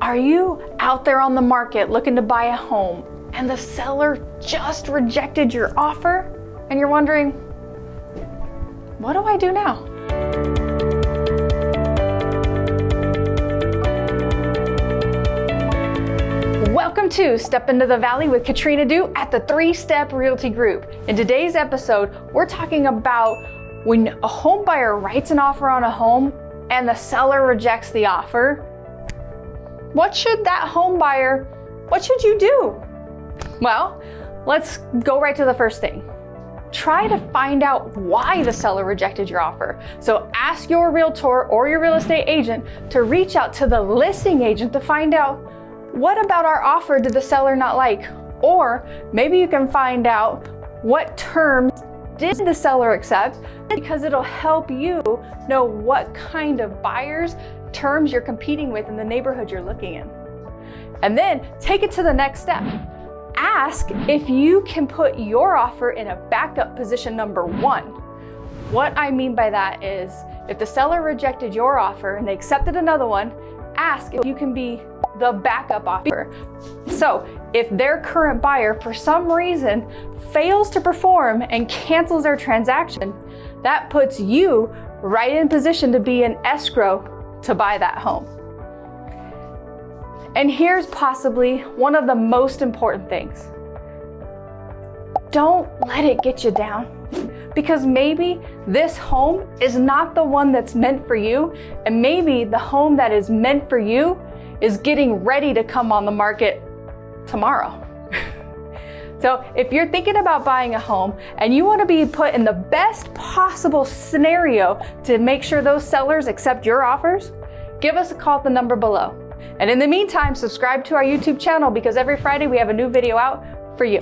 Are you out there on the market looking to buy a home and the seller just rejected your offer and you're wondering, what do I do now? Welcome to Step Into the Valley with Katrina Du at the Three Step Realty Group. In today's episode, we're talking about when a home buyer writes an offer on a home and the seller rejects the offer. What should that home buyer, what should you do? Well, let's go right to the first thing. Try to find out why the seller rejected your offer. So ask your realtor or your real estate agent to reach out to the listing agent to find out what about our offer did the seller not like? Or maybe you can find out what terms did the seller accept because it'll help you know what kind of buyers, terms you're competing with in the neighborhood you're looking in. And then take it to the next step. Ask if you can put your offer in a backup position number one. What I mean by that is if the seller rejected your offer and they accepted another one, ask if you can be the backup offer. So if their current buyer, for some reason, fails to perform and cancels their transaction, that puts you right in position to be an escrow to buy that home. And here's possibly one of the most important things. Don't let it get you down because maybe this home is not the one that's meant for you and maybe the home that is meant for you is getting ready to come on the market tomorrow. so if you're thinking about buying a home and you want to be put in the best possible scenario to make sure those sellers accept your offers, give us a call at the number below. And in the meantime, subscribe to our YouTube channel because every Friday we have a new video out for you.